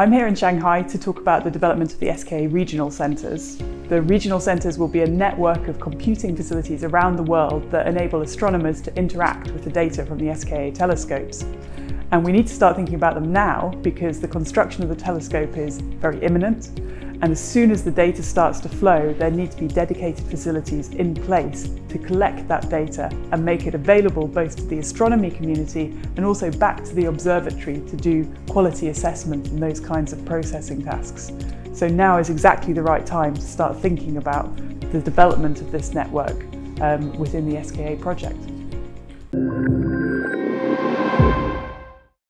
I'm here in Shanghai to talk about the development of the SKA regional centres. The regional centres will be a network of computing facilities around the world that enable astronomers to interact with the data from the SKA telescopes. And we need to start thinking about them now because the construction of the telescope is very imminent and as soon as the data starts to flow, there need to be dedicated facilities in place to collect that data and make it available both to the astronomy community and also back to the observatory to do quality assessment and those kinds of processing tasks. So now is exactly the right time to start thinking about the development of this network um, within the SKA project.